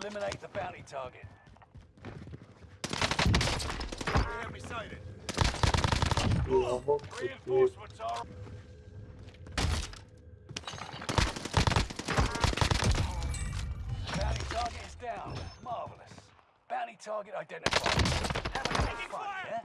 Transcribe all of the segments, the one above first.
eliminate the bounty target. Enemy sighted. Reinforcements are... Bounty target is down. Marvelous. Bounty target identified. Have a fun, yeah?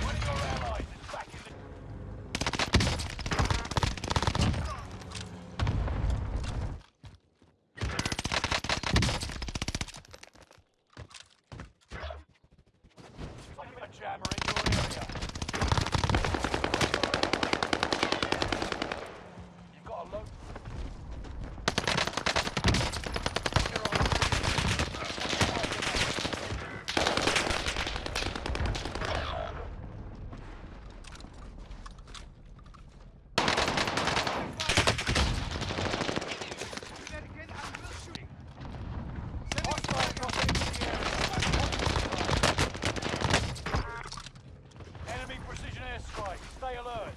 One of your allies is back in the... A jammer in your area. You've got a load... Hostile dropping into the area. Enemy precision airstrike. Stay alert.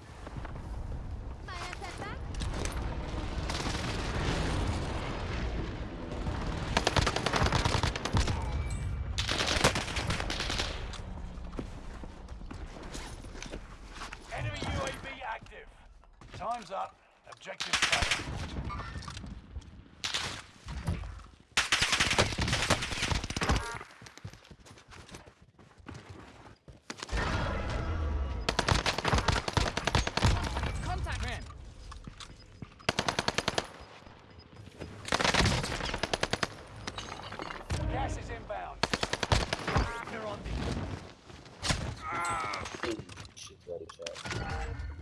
Fire setback. Enemy UAV active. Time's up. Objective failed. Gas is inbound. You're on the... Ah. Shit var içeride.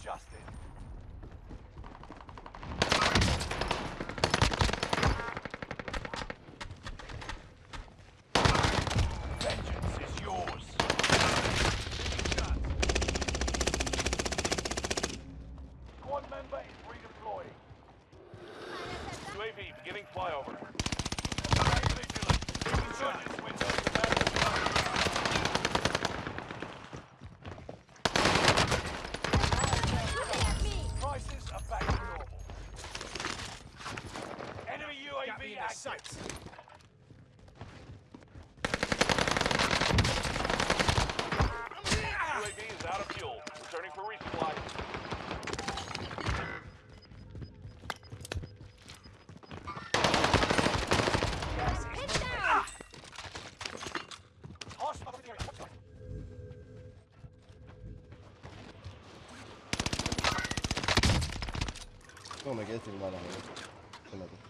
Adjusted. Got me UAV in their active. sights. UAV is out of fuel. Returning for resupply. Hit down. Hostile. Come che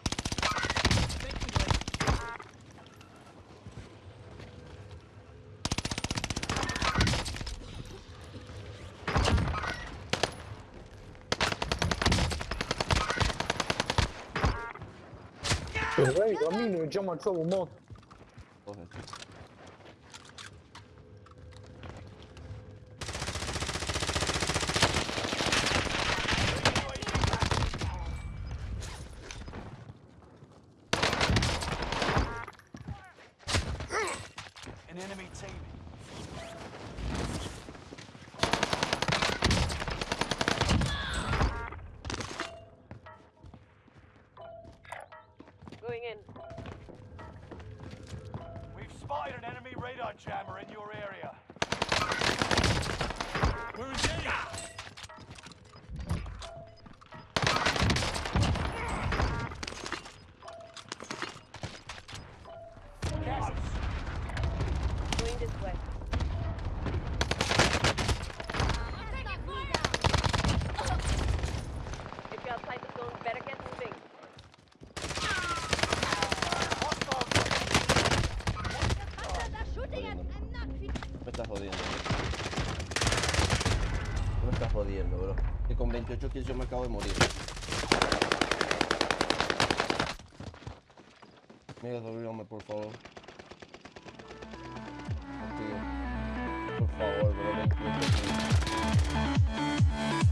C'est vrai, Grammy, il veut dire, moi, au monde. Oh, jammer in your area. Que con 28 kills yo me acabo de morir. Mira, sobríname, por favor. Por favor, bro, 28 kills.